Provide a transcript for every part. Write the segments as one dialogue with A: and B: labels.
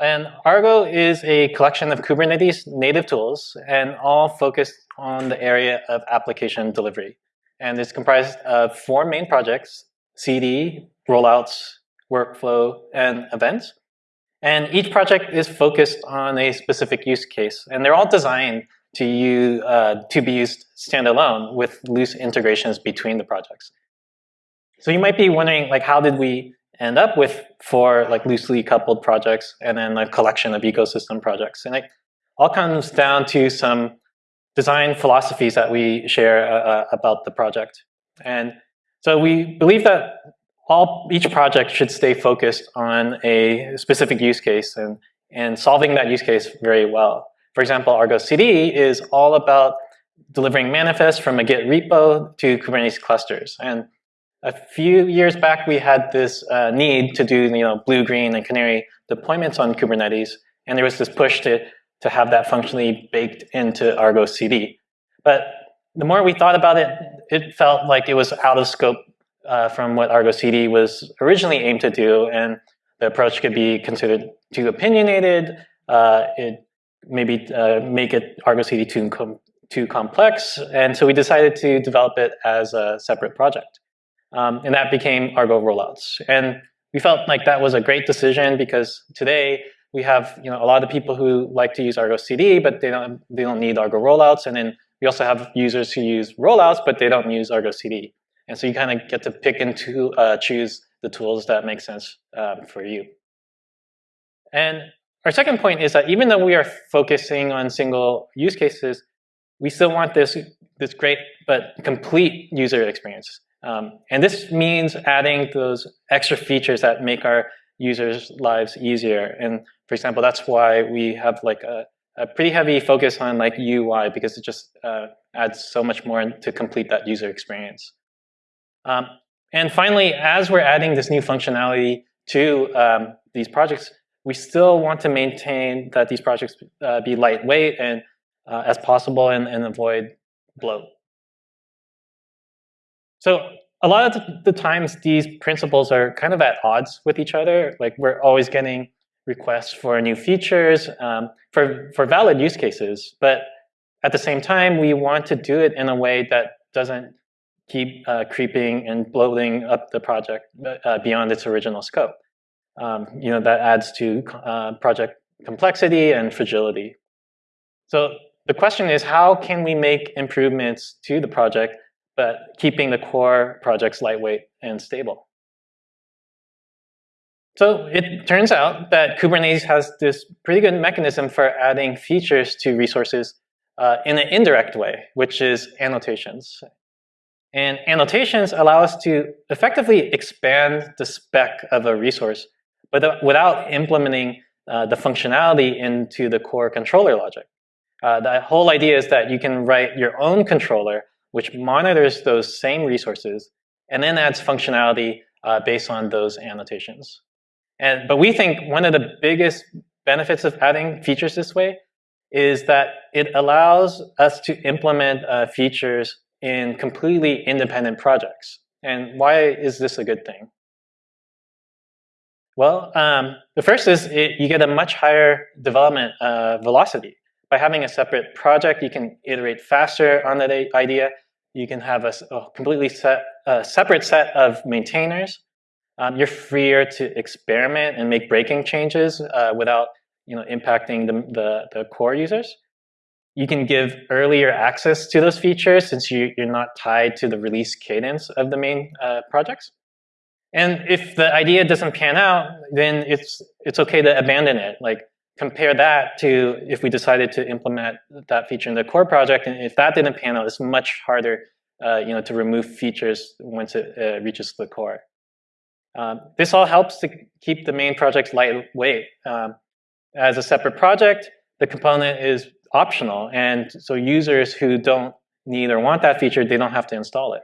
A: And Argo is a collection of Kubernetes native tools and all focused on the area of application delivery. And it's comprised of four main projects, CD, rollouts, workflow, and events. And each project is focused on a specific use case. And they're all designed to, use, uh, to be used standalone with loose integrations between the projects. So you might be wondering, like, how did we end up with four like loosely coupled projects and then a collection of ecosystem projects? And it all comes down to some design philosophies that we share uh, uh about the project. And so we believe that all each project should stay focused on a specific use case and, and solving that use case very well. For example, Argo CD is all about delivering manifests from a Git repo to Kubernetes clusters. And a few years back, we had this uh, need to do you know, blue, green, and canary deployments on Kubernetes. And there was this push to, to have that functionally baked into Argo CD. But the more we thought about it, it felt like it was out of scope uh, from what Argo CD was originally aimed to do, and the approach could be considered too opinionated. Uh, it maybe uh, make it Argo CD too, com too complex, and so we decided to develop it as a separate project. Um, and that became Argo rollouts. And we felt like that was a great decision because today we have you know a lot of people who like to use Argo CD, but they don't they don't need Argo rollouts, and then we also have users who use rollouts, but they don't use Argo CD. And so you kind of get to pick and to, uh, choose the tools that make sense um, for you. And our second point is that even though we are focusing on single use cases, we still want this, this great but complete user experience. Um, and this means adding those extra features that make our users' lives easier. And for example, that's why we have like a, a pretty heavy focus on like UI because it just uh, adds so much more to complete that user experience. Um, and finally, as we're adding this new functionality to um, these projects, we still want to maintain that these projects uh, be lightweight and uh, as possible and, and avoid bloat. So a lot of the times these principles are kind of at odds with each other. Like we're always getting requests for new features um, for, for valid use cases. But at the same time, we want to do it in a way that doesn't keep uh, creeping and bloating up the project uh, beyond its original scope. Um, you know, that adds to uh, project complexity and fragility. So the question is, how can we make improvements to the project, but keeping the core projects lightweight and stable? So it turns out that Kubernetes has this pretty good mechanism for adding features to resources uh, in an indirect way, which is annotations. And annotations allow us to effectively expand the spec of a resource but without implementing uh, the functionality into the core controller logic. Uh, the whole idea is that you can write your own controller which monitors those same resources and then adds functionality uh, based on those annotations. And, but we think one of the biggest benefits of adding features this way is that it allows us to implement uh, features in completely independent projects. And why is this a good thing? Well, um, the first is it, you get a much higher development uh, velocity. By having a separate project, you can iterate faster on that idea. You can have a, a completely set, a separate set of maintainers. Um, you're freer to experiment and make breaking changes uh, without you know, impacting the, the, the core users you can give earlier access to those features since you, are not tied to the release cadence of the main uh, projects. And if the idea doesn't pan out, then it's, it's okay to abandon it. Like compare that to if we decided to implement that feature in the core project, and if that didn't pan out, it's much harder uh, you know, to remove features once it uh, reaches the core. Um, this all helps to keep the main project lightweight. Um, as a separate project, the component is optional. And so users who don't need or want that feature, they don't have to install it.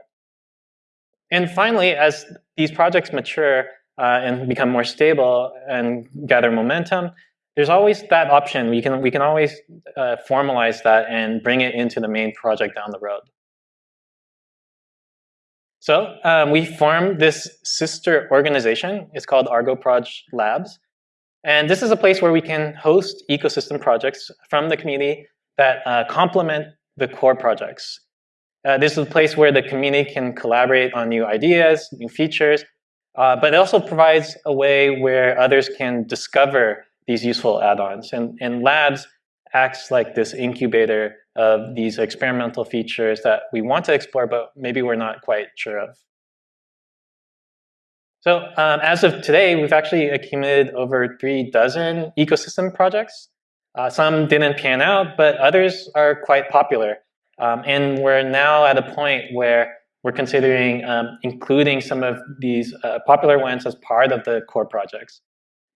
A: And finally, as these projects mature uh, and become more stable and gather momentum, there's always that option. We can, we can always uh, formalize that and bring it into the main project down the road. So um, we formed this sister organization. It's called Argo Proj Labs. And this is a place where we can host ecosystem projects from the community that uh, complement the core projects. Uh, this is a place where the community can collaborate on new ideas, new features, uh, but it also provides a way where others can discover these useful add-ons. And, and labs acts like this incubator of these experimental features that we want to explore, but maybe we're not quite sure of. So um, as of today, we've actually accumulated over three dozen ecosystem projects. Uh, some didn't pan out, but others are quite popular. Um, and we're now at a point where we're considering um, including some of these uh, popular ones as part of the core projects.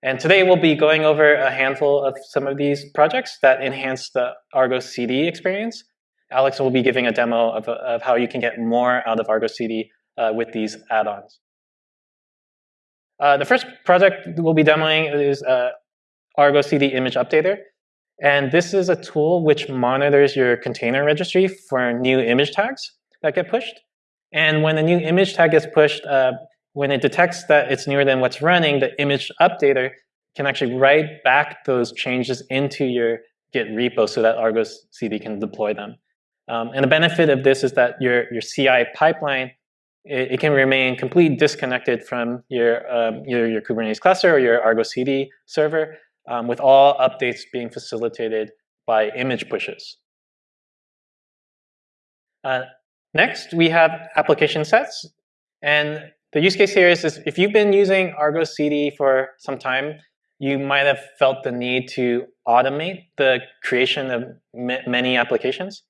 A: And today we'll be going over a handful of some of these projects that enhance the Argo CD experience. Alex will be giving a demo of, of how you can get more out of Argo CD uh, with these add-ons. Uh, the first project we'll be demoing is uh, Argo CD Image Updater. And this is a tool which monitors your container registry for new image tags that get pushed. And when a new image tag gets pushed, uh, when it detects that it's newer than what's running, the image updater can actually write back those changes into your Git repo so that Argo CD can deploy them. Um, and the benefit of this is that your, your CI pipeline it, it can remain completely disconnected from your, um, either your Kubernetes cluster or your Argo CD server um, with all updates being facilitated by image pushes. Uh, next, we have application sets. And the use case here is, is if you've been using Argo CD for some time, you might have felt the need to automate the creation of many applications.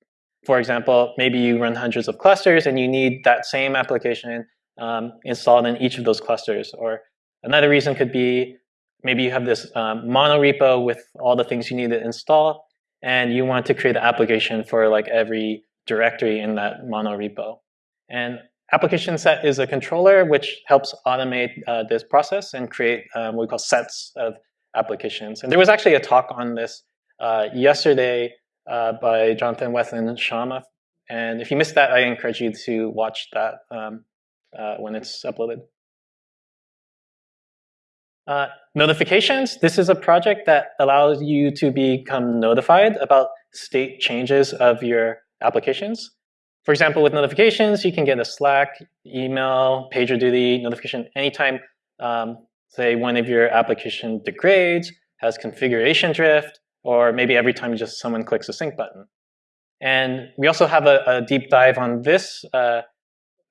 A: For example, maybe you run hundreds of clusters and you need that same application um, installed in each of those clusters. Or another reason could be maybe you have this um, mono repo with all the things you need to install and you want to create an application for like every directory in that mono repo. And application set is a controller which helps automate uh, this process and create um, what we call sets of applications. And there was actually a talk on this uh, yesterday uh, by Jonathan Weston Shama. And if you missed that, I encourage you to watch that um, uh, when it's uploaded. Uh, notifications, this is a project that allows you to become notified about state changes of your applications. For example, with notifications, you can get a Slack, email, PagerDuty notification anytime, um, say one of your application degrades, has configuration drift, or maybe every time just someone clicks a sync button. And we also have a, a deep dive on this uh,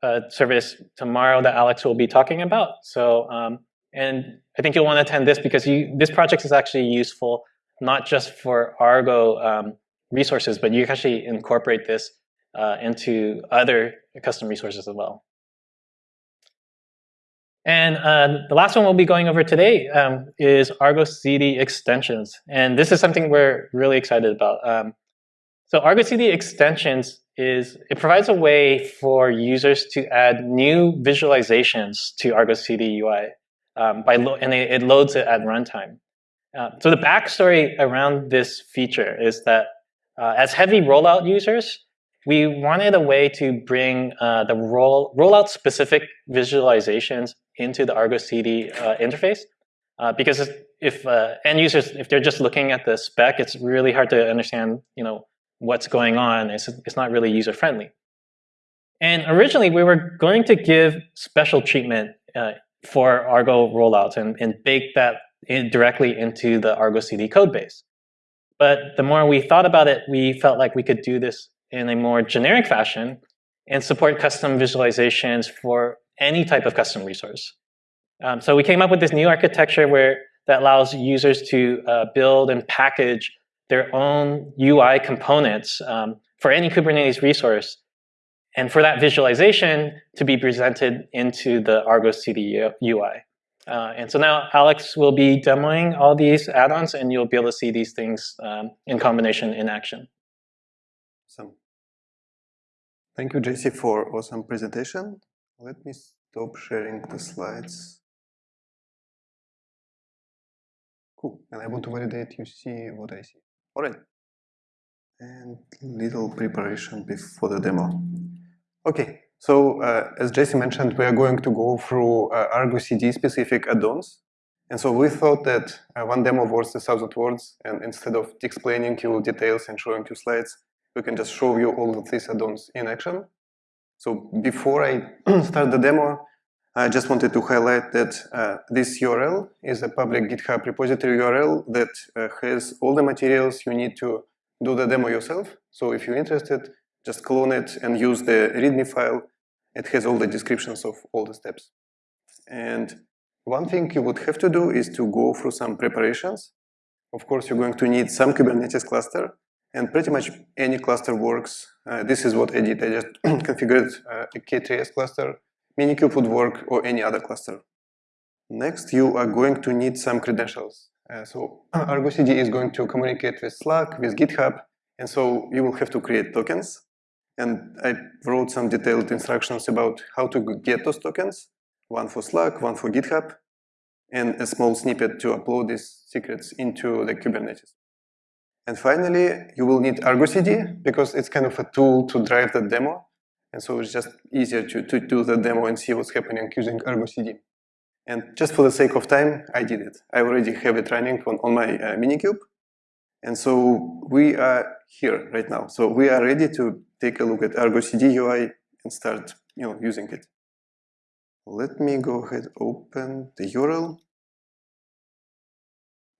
A: uh, service tomorrow that Alex will be talking about. So, um, and I think you'll want to attend this because you, this project is actually useful not just for Argo um, resources, but you can actually incorporate this uh, into other custom resources as well. And uh, the last one we'll be going over today um, is Argo CD extensions. And this is something we're really excited about. Um, so Argo CD extensions is, it provides a way for users to add new visualizations to Argo CD UI. Um, by and it, it, loads it at runtime. Uh, so the backstory around this feature is that uh, as heavy rollout users, we wanted a way to bring uh, the roll, rollout specific visualizations into the Argo CD uh, interface. Uh, because if uh, end users, if they're just looking at the spec, it's really hard to understand, you know, what's going on. It's, it's not really user friendly. And originally, we were going to give special treatment uh, for Argo rollouts and, and bake that in directly into the Argo CD code base. But the more we thought about it, we felt like we could do this in a more generic fashion and support custom visualizations for any type of custom resource. Um, so we came up with this new architecture where that allows users to uh, build and package their own UI components um, for any Kubernetes resource. And for that visualization to be presented into the Argo CD UI. Uh, and so now Alex will be demoing all these add-ons and you'll be able to see these things um, in combination in action.
B: Awesome. Thank you, Jesse, for awesome presentation. Let me stop sharing the slides. Cool, and I want to validate you see what I see. All right. And little preparation before the demo. Okay, so uh, as Jesse mentioned, we are going to go through uh, Argo CD specific add-ons. And so we thought that uh, one demo worth a thousand words, and instead of explaining you details and showing you slides, we can just show you all of these add-ons in action. So before I start the demo, I just wanted to highlight that uh, this URL is a public GitHub repository URL that uh, has all the materials you need to do the demo yourself. So if you're interested, just clone it and use the README file. It has all the descriptions of all the steps. And one thing you would have to do is to go through some preparations. Of course, you're going to need some Kubernetes cluster, and pretty much any cluster works. Uh, this is what I did. I just configured uh, a K3s cluster. Minikube would work, or any other cluster. Next, you are going to need some credentials. Uh, so Argo CD is going to communicate with Slack, with GitHub, and so you will have to create tokens. And I wrote some detailed instructions about how to get those tokens, one for Slack, one for GitHub, and a small snippet to upload these secrets into the Kubernetes. And finally, you will need Argo CD because it's kind of a tool to drive the demo. And so it's just easier to, to do the demo and see what's happening using Argo CD. And just for the sake of time, I did it. I already have it running on, on my uh, Minikube. And so we are here right now. So we are ready to take a look at Argo CD UI and start you know, using it. Let me go ahead open the URL.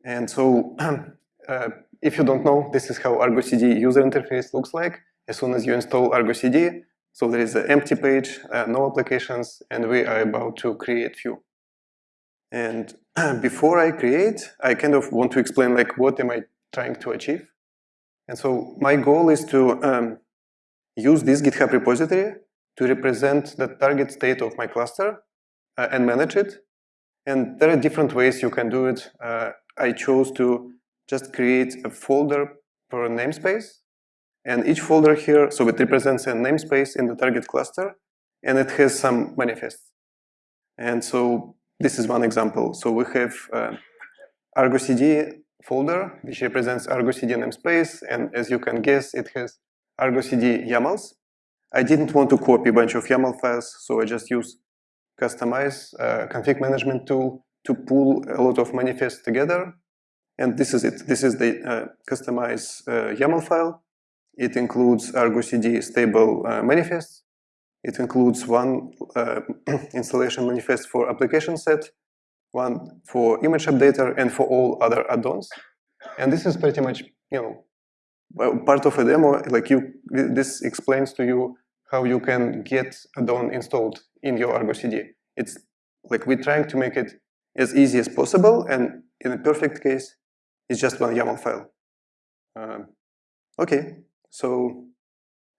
B: And so uh, if you don't know, this is how Argo CD user interface looks like. As soon as you install Argo CD, so there is an empty page, uh, no applications, and we are about to create few. And before I create, I kind of want to explain like what am I trying to achieve. And so my goal is to um, use this GitHub repository to represent the target state of my cluster uh, and manage it. And there are different ways you can do it. Uh, I chose to just create a folder per namespace. And each folder here, so it represents a namespace in the target cluster, and it has some manifests. And so this is one example. So we have uh, Argo CD folder, which represents Argo CD namespace, and as you can guess, it has Argo CD YAMLs. I didn't want to copy a bunch of YAML files, so I just use Kustomize uh, config management tool to pull a lot of manifests together. And this is it. This is the uh, Kustomize uh, YAML file. It includes Argo CD stable uh, manifests. It includes one uh, installation manifest for application set, one for image updater, and for all other add-ons. And this is pretty much, you know, part of a demo. Like you, this explains to you how you can get add-on installed in your Argo CD. It's like we're trying to make it as easy as possible, and in a perfect case, it's just one YAML file. Um, okay, so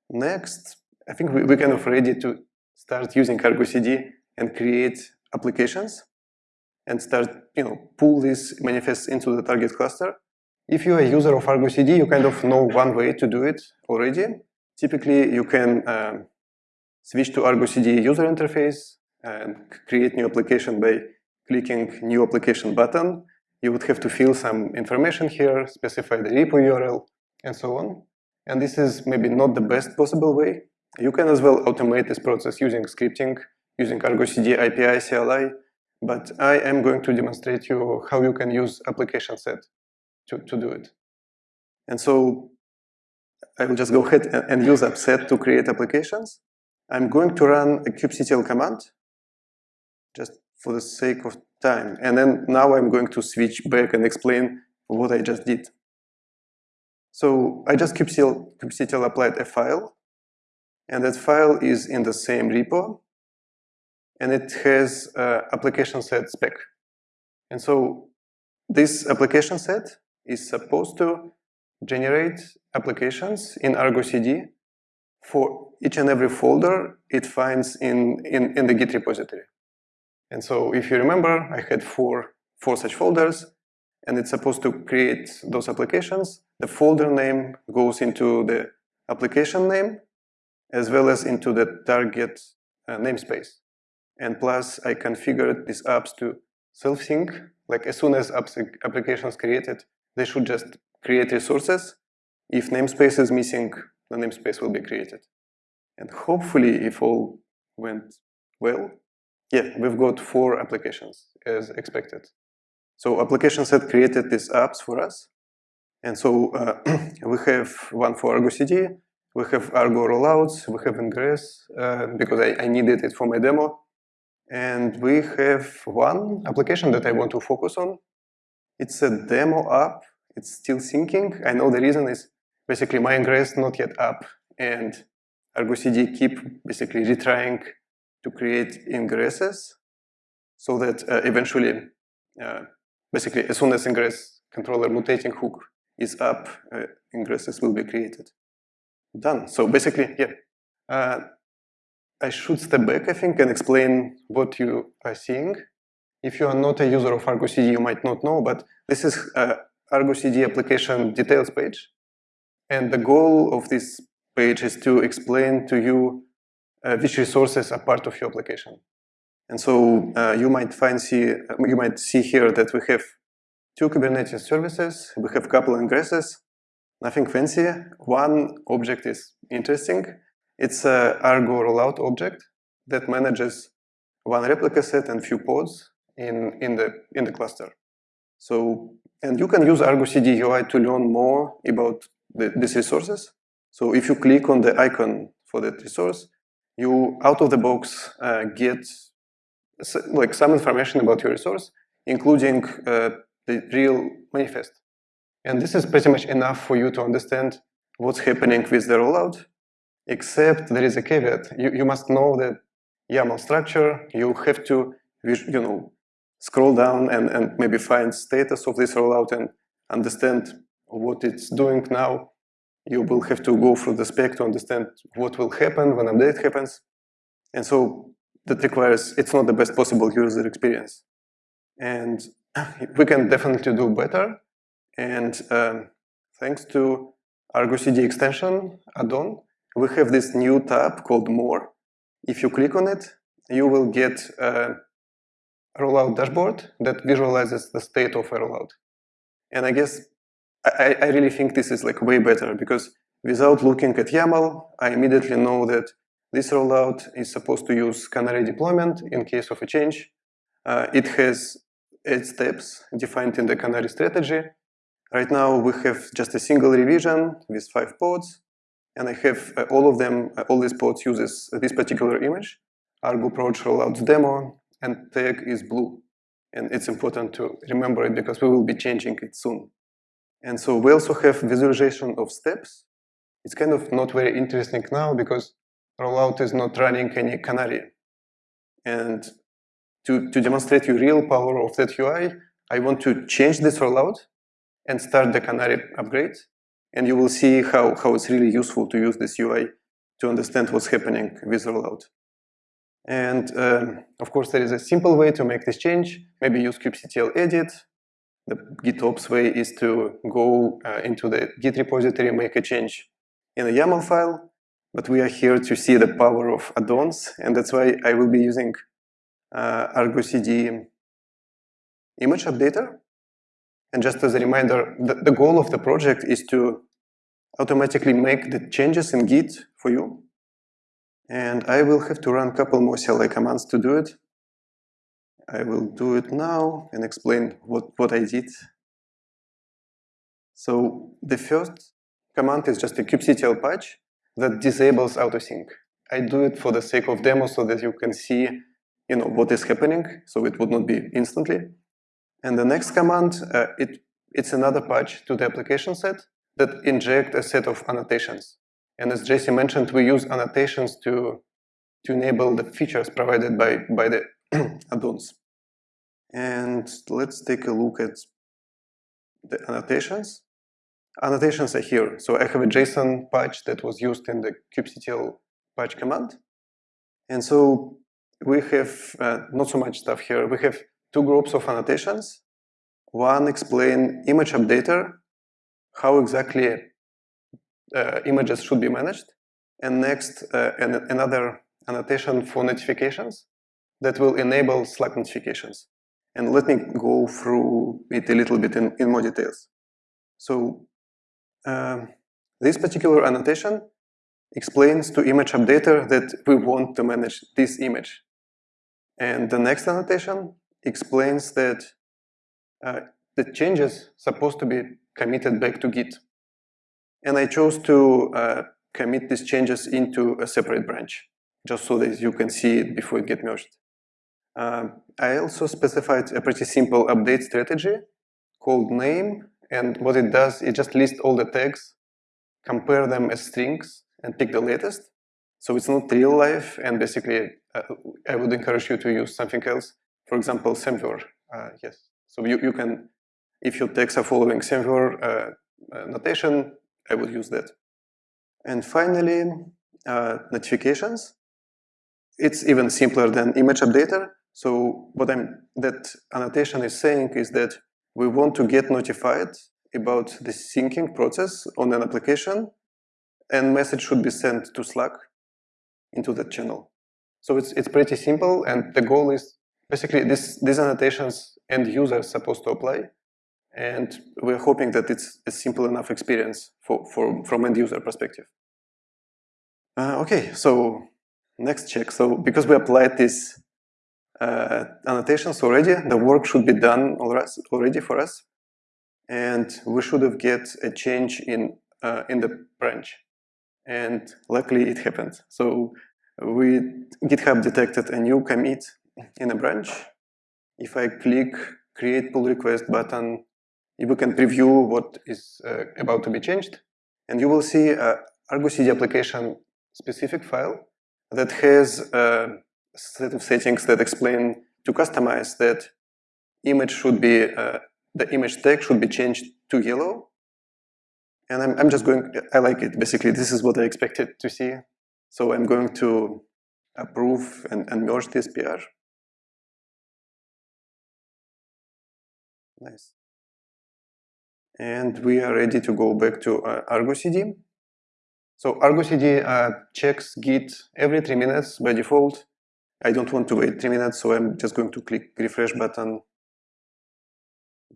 B: next, I think we, we're kind of ready to start using Argo CD and create applications and start, you know, pull these manifests into the target cluster. If you're a user of Argo CD, you kind of know one way to do it already. Typically, you can um, switch to Argo CD user interface and create new application by clicking new application button. You would have to fill some information here, specify the repo URL, and so on. And this is maybe not the best possible way. You can as well automate this process using scripting, using Argo CD API CLI, but I am going to demonstrate you how you can use application set to, to do it. And so I will just go ahead and, use appset to create applications. I'm going to run a kubectl command just for the sake of time. And then now I'm going to switch back and explain what I just did. So I just kubectl, kubectl applied a file and that file is in the same repo, and it has uh, application set spec. And so this application set is supposed to generate applications in Argo CD for each and every folder it finds in, in, in the Git repository. And so if you remember, I had four, four such folders, and it's supposed to create those applications. The folder name goes into the application name, as well as into the target uh, namespace. And plus, I configured these apps to self-sync. Like as soon as apps, applications created, they should just create resources. If namespace is missing, the namespace will be created. And hopefully, if all went well, yeah, we've got four applications as expected. So applications had created these apps for us. And so uh, we have one for Argo CD, we have Argo rollouts, we have Ingress, uh, because I, I needed it for my demo. And we have one application that I want to focus on. It's a demo app. It's still syncing. I know the reason is basically my ingress not yet up, and Argo CD keep basically retrying to create ingresses so that uh, eventually, uh, basically, as soon as ingress controller mutating hook is up, uh, ingresses will be created. Done. So basically, yeah. Uh, I should step back, I think, and explain what you are seeing. If you are not a user of Argo CD, you might not know, but this is uh, Argo CD application details page. And the goal of this page is to explain to you uh, which resources are part of your application. And so uh, you might find see you might see here that we have two Kubernetes services, we have a couple ingresses, nothing fancy. One object is interesting. It's a Argo rollout object that manages one replica set and few pods in, in, the, in the cluster. So, and you can use Argo CD UI to learn more about the, these resources. So if you click on the icon for that resource, you out of the box uh, get like some information about your resource, including uh, the real manifest. And this is pretty much enough for you to understand what's happening with the rollout, except there is a caveat. You, you must know the YAML structure. You have to, you know, scroll down and, and maybe find status of this rollout and understand what it's doing now. You will have to go through the spec to understand what will happen when update happens. And so that requires, it's not the best possible user experience. And we can definitely do better. And um, thanks to Argo CD extension add-on, we have this new tab called More. If you click on it, you will get a rollout dashboard that visualizes the state of a rollout. And I guess I, I really think this is like way better because without looking at YAML, I immediately know that this rollout is supposed to use canary deployment in case of a change. Uh, it has eight steps defined in the canary strategy. Right now we have just a single revision with five pods, and I have uh, all of them, uh, all these pods uses this particular image, Argo Proj rollouts demo, and tag is blue. And it's important to remember it because we will be changing it soon. And so we also have visualization of steps. It's kind of not very interesting now because rollout is not running any canary. And to, to demonstrate you real power of that UI, I want to change this rollout and start the canary upgrade. And you will see how, how it's really useful to use this UI to understand what's happening with rollout. And um, of course, there is a simple way to make this change. Maybe use kubectl edit. The GitOps way is to go uh, into the Git repository, make a change in a YAML file, but we are here to see the power of add-ons, and that's why I will be using uh, Argo CD image updater. And just as a reminder, the, the goal of the project is to automatically make the changes in Git for you. And I will have to run a couple more CLI commands to do it. I will do it now and explain what, what I did. So the first command is just a kubectl patch that disables autosync. I do it for the sake of demo so that you can see you know, what is happening, so it would not be instantly. And the next command, uh, it, it's another patch to the application set that inject a set of annotations. And as Jesse mentioned, we use annotations to, to enable the features provided by, by the add-ons. And let's take a look at the annotations annotations are here. So I have a JSON patch that was used in the kubectl patch command. And so we have uh, not so much stuff here. We have two groups of annotations. One explain image updater, how exactly uh, images should be managed. And next, uh, an, another annotation for notifications that will enable Slack notifications. And let me go through it a little bit in, in more details. So um, this particular annotation explains to image updater that we want to manage this image. And the next annotation explains that uh, the changes supposed to be committed back to Git. And I chose to uh, commit these changes into a separate branch, just so that you can see it before it gets merged. Um, I also specified a pretty simple update strategy called name, and what it does, it just lists all the tags, compare them as strings, and pick the latest. So it's not real life, and basically, uh, I would encourage you to use something else. For example, Semver, uh, yes. So you, you can, if your tags are following Semver uh, uh, notation, I would use that. And finally, uh, notifications. It's even simpler than image updater. So what I'm, that annotation is saying is that we want to get notified about the syncing process on an application and message should be sent to Slack into that channel. So it's, it's pretty simple and the goal is basically this, these annotations end users supposed to apply and we're hoping that it's a simple enough experience for, for, from end user perspective. Uh, okay, so next check. So because we applied these uh, annotations already, the work should be done already for us. And we should have get a change in, uh, in the branch. And luckily it happened. So we GitHub detected a new commit in a branch. If I click create pull request button you can preview what is uh, about to be changed. And you will see a Argo CD application specific file that has a set of settings that explain to Kustomize that image should be, uh, the image tag should be changed to yellow. And I'm, I'm just going, I like it. Basically, this is what I expected to see. So I'm going to approve and, and merge this PR. Nice. And we are ready to go back to uh, Argo CD. So Argo CD uh, checks Git every three minutes by default. I don't want to wait three minutes, so I'm just going to click refresh button.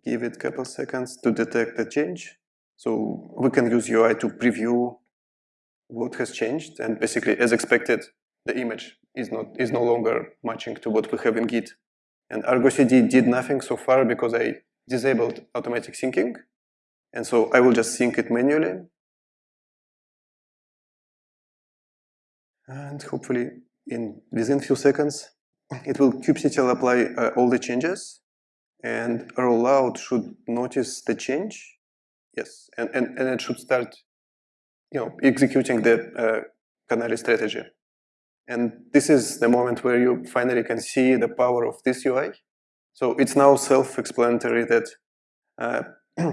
B: Give it a couple seconds to detect the change. So we can use UI to preview what has changed. And basically, as expected, the image is not is no longer matching to what we have in Git. And Argo CD did nothing so far because I disabled automatic syncing. And so I will just sync it manually. And hopefully in within few seconds, it will kubectl apply uh, all the changes and rollout should notice the change. Yes, and, and, and it should start you know, executing the uh, Canary strategy. And this is the moment where you finally can see the power of this UI. So it's now self-explanatory that uh,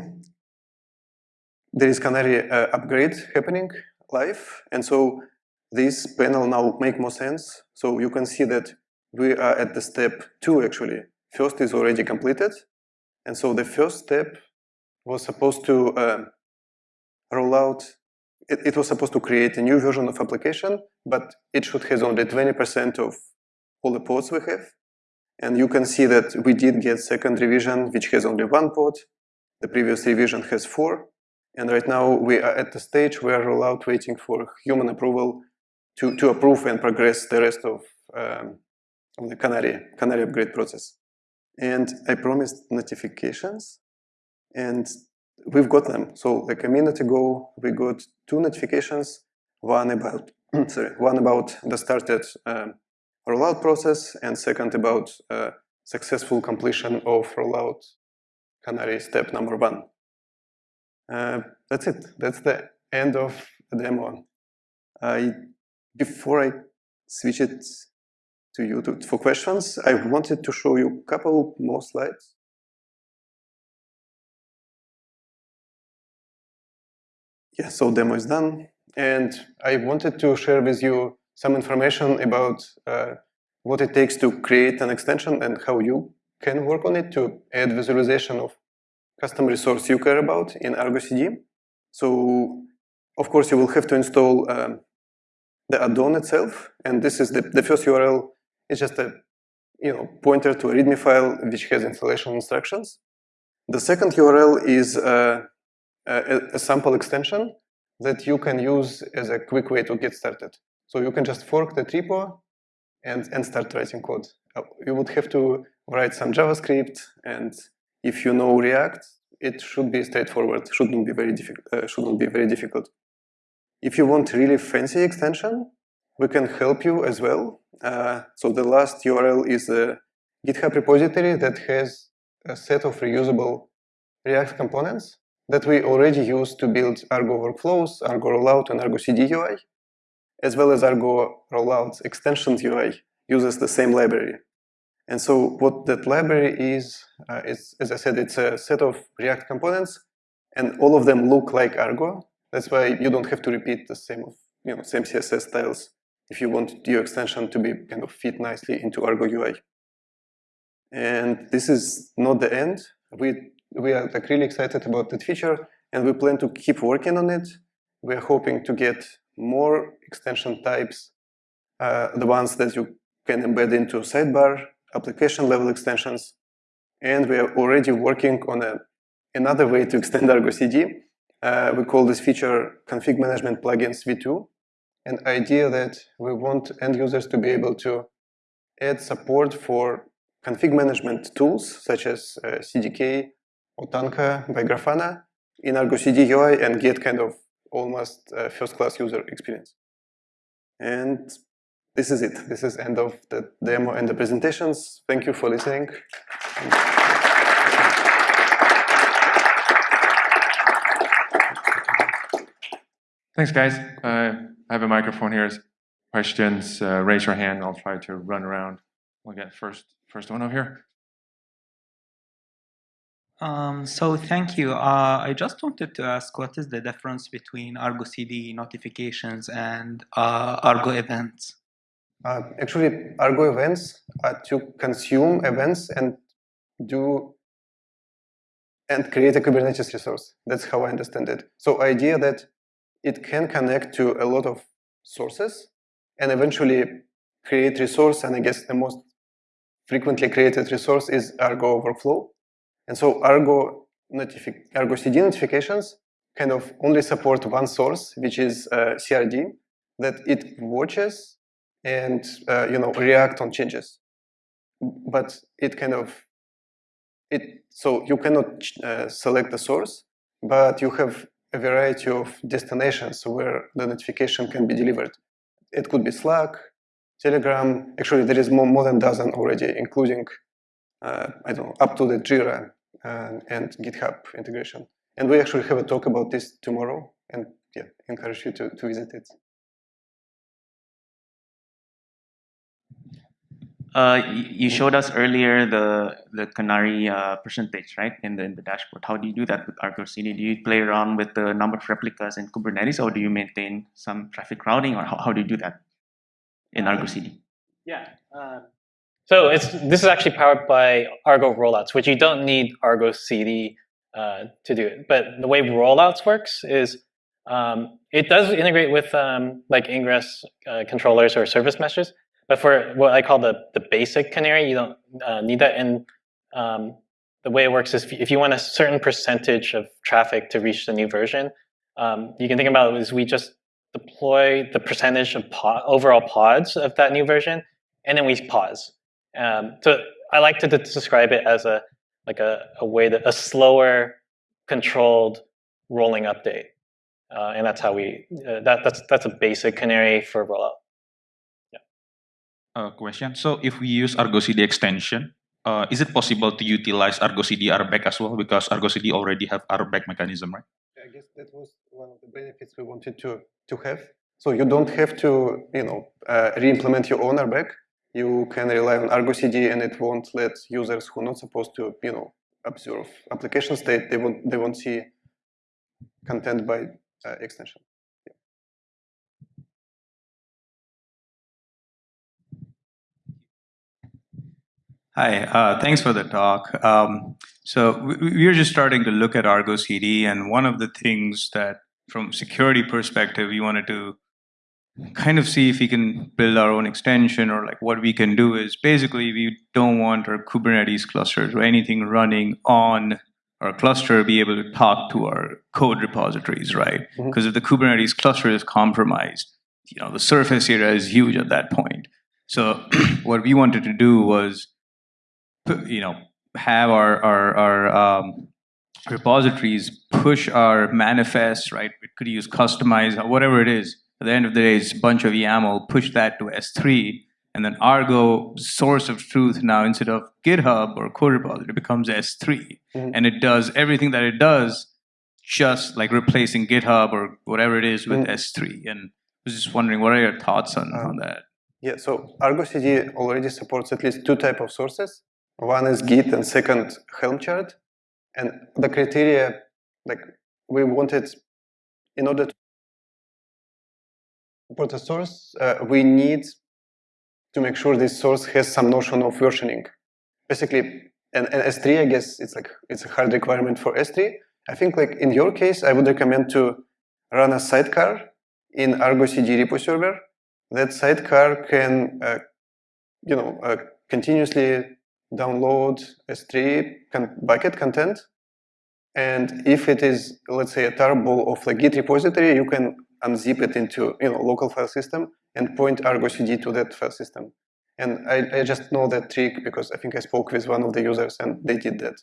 B: there is Canary uh, upgrade happening live. And so this panel now make more sense. So you can see that we are at the step two actually. First is already completed. And so the first step was supposed to uh, roll out, it, it, was supposed to create a new version of application, but it should have only 20% of all the pods we have. And you can see that we did get second revision, which has only one pod. The previous revision has four. And right now we are at the stage where rollout waiting for human approval to, to approve and progress the rest of, um, of the Canary, Canary upgrade process. And I promised notifications and we've got them. So like a minute ago, we got two notifications, one about, sorry, one about the started um, rollout process and second about uh, successful completion of rollout Canary step number one. Uh, that's it. That's the end of the demo. I, before I switch it to you to, for questions, I wanted to show you a couple more slides. Yeah, so demo is done. And I wanted to share with you some information about uh, what it takes to create an extension and how you can work on it to add visualization of custom resource you care about in Argo CD. So, of course, you will have to install um, the add-on itself, and this is the, the first URL is just a you know pointer to a README file which has installation instructions. The second URL is uh, a, a sample extension that you can use as a quick way to get started. So you can just fork the repo and, and start writing code. Uh, you would have to write some JavaScript and if you know React, it should be straightforward. Shouldn't be very difficult. Uh, shouldn't be very difficult. If you want really fancy extension, we can help you as well. Uh, so the last URL is a GitHub repository that has a set of reusable React components that we already use to build Argo workflows, Argo rollout, and Argo CD UI, as well as Argo rollout extensions UI uses the same library. And so what that library is, uh, is, as I said, it's a set of React components, and all of them look like Argo. That's why you don't have to repeat the same of, you know, same CSS styles if you want your extension to be kind of fit nicely into Argo UI. And this is not the end. We we are like really excited about that feature and we plan to keep working on it. We are hoping to get more extension types, uh, the ones that you can embed into sidebar, application level extensions. And we are already working on a, another way to extend Argo CD. Uh, we call this feature config management plugins v2. An idea that we want end users to be able to add support for config management tools such as uh, CDK, Otanka by Grafana in Argo CD UI and get kind of almost uh, first-class user experience. And this is it. This is end of the demo and the presentations. Thank you for listening.
C: Thanks, guys. Uh, I have a microphone here. Questions, uh, raise your hand. I'll try to run around. We'll get first, first one over here.
D: Um, so thank you. Uh, I just wanted to ask what is the difference between Argo CD notifications and uh, Argo events?
B: Uh, actually, Argo events are to consume events and do and create a Kubernetes resource. That's how I understand it. So idea that it can connect to a lot of sources and eventually create resource. And I guess the most frequently created resource is Argo workflow. And so Argo, Argo CD notifications kind of only support one source, which is uh, CRD, that it watches and uh, you know react on changes. But it kind of it so you cannot uh, select the source, but you have a variety of destinations where the notification can be delivered. It could be Slack, Telegram. Actually, there is more, more than dozen already, including uh, I don't know up to the Jira and, and GitHub integration. And we actually have a talk about this tomorrow, and yeah, encourage you to, to visit it.
E: You showed us earlier the the Canary uh, percentage, right, in the in the dashboard. How do you do that with Argo CD? Do you play around with the number of replicas in Kubernetes, or do you maintain some traffic routing, or how, how do you do that in Argo CD?
A: Yeah, uh, so it's this is actually powered by Argo rollouts, which you don't need Argo CD uh, to do it. But the way rollouts works is um, it does integrate with um, like ingress uh, controllers or service meshes. But for what I call the, the basic canary, you don't uh, need that. And um, the way it works is if you want a certain percentage of traffic to reach the new version, um, you can think about it as we just deploy the percentage of pod, overall pods of that new version, and then we pause. Um, so I like to describe it as a like a, a way that a slower, controlled rolling update, uh, and that's how we uh, that that's that's a basic canary for rollout.
F: Uh, question. So if we use Argo CD extension, uh, is it possible to utilize Argo CD RBAC as well? Because Argo CD already have RBAC mechanism, right?
B: I guess that was one of the benefits we wanted to to have. So you don't have to, you know, uh, re-implement your own RBAC you can rely on Argo CD and it won't let users who are not supposed to, you know, observe application state, they won't, they won't see content by uh, extension.
G: Hi, uh, thanks for the talk. Um, so we, are just starting to look at Argo CD, and one of the things that, from security perspective, we wanted to kind of see if we can build our own extension or like what we can do is basically we don't want our Kubernetes clusters or anything running on our cluster be able to talk to our code repositories, right? Because mm-hmm. if the Kubernetes cluster is compromised, you know, the surface area is huge at that point. So what we wanted to do was, you know, have our our, our um, repositories push our manifests, right? We could use Kustomize, whatever it is. At the end of the day, it's a bunch of YAML, push that to S3, and then Argo source of truth now instead of GitHub or code repository becomes S3.
B: Mhm.
G: And it does everything that it does, just like replacing GitHub or whatever it is with
B: Mm.
G: S3. And I was just wondering, what are your thoughts on, on
B: Um,
G: that?
B: Yeah, so Argo CD already supports at least two type of sources. One is Git and second Helm chart. And the criteria, like we wanted, in order to support a source, uh, we need to make sure this source has some notion of versioning. Basically, and, and S3, I guess it's like it's a hard requirement for S3. I think like in your case, I would recommend to run a sidecar in Argo CD repo server that sidecar can, uh, you know, uh, continuously download S3 con- bucket content. And if it is, let's say, a tarball of the Git repository, you can unzip it into, you know, local file system and point Argo CD to that file system. And I, I just know that trick because I think I spoke with one of the users and they did that.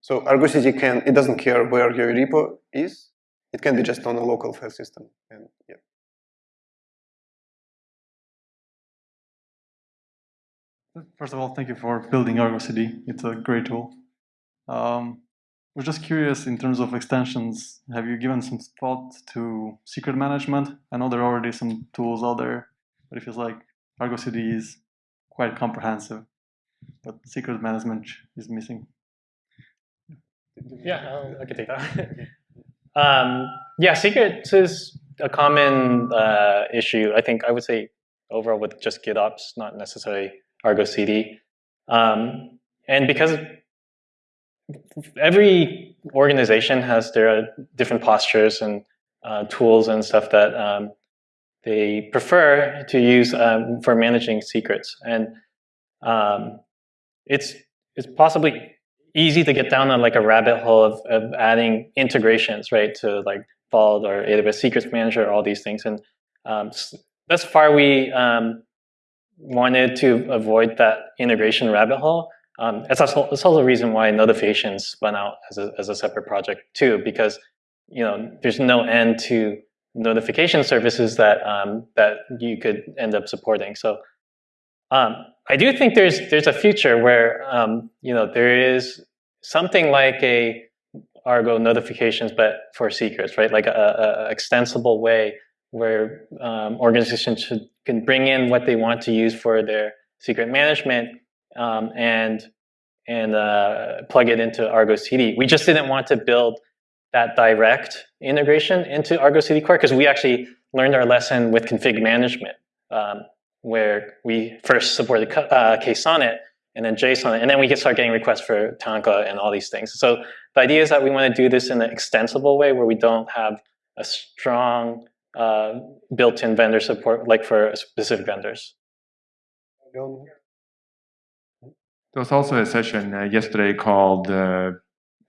B: So Argo CD can, it doesn't care where your repo is. It can be just on a local file system. And yeah.
H: First of all, thank you for building Argo CD. It's a great tool. Um, we're just curious in terms of extensions. Have you given some thought to secret management? I know there are already some tools out there, but it feels like Argo CD is quite comprehensive, but secret management is missing.
A: Yeah, I'll- I can take that. um, yeah, secrets is a common uh, issue. I think I would say overall with just GitOps, not necessarily Argo CD. Um, and because every organization has their different postures and uh, tools and stuff that um, they prefer to use um, for managing secrets. And um, it's, it's possibly easy to get down on like a rabbit hole of, of adding integrations, right, to like Vault or AWS Secrets Manager, all these things. And um, thus far, we um, wanted to avoid that integration rabbit hole. Um, it's, also, it's also a reason why notifications spun out as a, as a separate project too, because you know there's no end to notification services that um, that you could end up supporting. So um, I do think there's there's a future where um, you know there is something like a Argo notifications, but for secrets, right? Like a, a extensible way where um, organizations should, can bring in what they want to use for their secret management um, and and uh, plug it into Argo CD. We just didn't want to build that direct integration into Argo CD Core because we actually learned our lesson with config management, um, where we first supported uh, KSonnet and then Jsonnet, and then we can start getting requests for Tanka and all these things. So the idea is that we want to do this in an extensible way where we don't have a strong uh, built-in vendor support like for specific vendors.
C: There was also a session uh, yesterday called uh,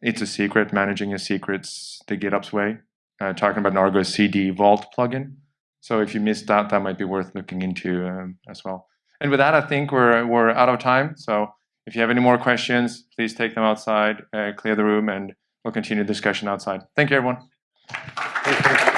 C: "It's a Secret: Managing Your Secrets the GitOps Way," uh, talking about an Argo CD Vault plugin. So if you missed that, that might be worth looking into um, as well. And with that, I think we're we're out of time. So if you have any more questions, please take them outside, uh, clear the room, and we'll continue the discussion outside. Thank you, everyone.
B: Thank you.